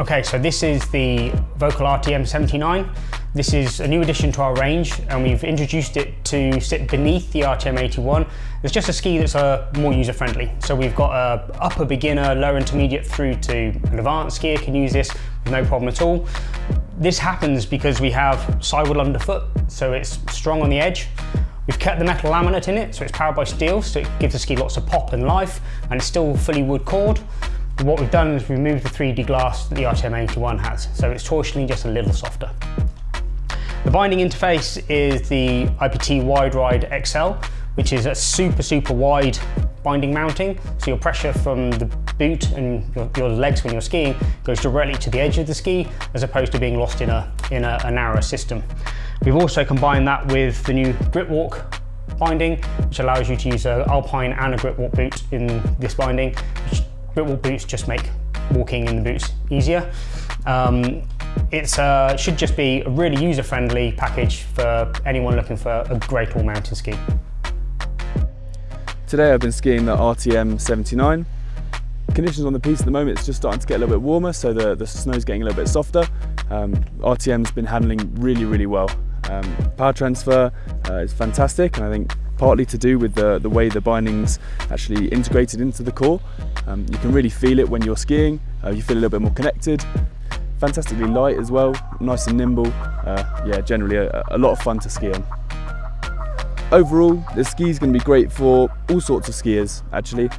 Okay, so this is the Völkl RTM 79. This is a new addition to our range and we've introduced it to sit beneath the RTM 81. It's just a ski that's uh, more user friendly. So we've got a upper beginner, lower intermediate through to an advanced skier can use this with no problem at all. This happens because we have sidewall underfoot, so it's strong on the edge. We've kept the metal laminate in it, so it's powered by steel, so it gives the ski lots of pop and life, and it's still fully wood cored. What we've done is removed the 3D glass that the RTM81 has, so it's torsionally just a little softer. The binding interface is the IPT Wide Ride XL, which is a super, super wide binding mounting. So your pressure from the boot and your, your, legs when you're skiing goes directly to the edge of the ski, as opposed to being lost in a, in a, a narrower system. We've also combined that with the new Gripwalk binding, which allows you to use an Alpine and a Gripwalk boot in this binding, which Gripwalk boots just make walking in the boots easier. Um, it uh, should just be a really user-friendly package for anyone looking for a great all-mountain ski. Today I've been skiing the RTM 79. Conditions on the piste at the moment, it's just starting to get a little bit warmer, so the, the snow's getting a little bit softer. Um, RTM's been handling really, really well. Um, power transfer uh, is fantastic, and I think partly to do with the, the way the binding's actually integrated into the core. Um, you can really feel it when you're skiing, uh, you feel a little bit more connected. Fantastically light as well, nice and nimble. Uh, yeah, generally a, a lot of fun to ski on. Overall, the ski is going to be great for all sorts of skiers actually.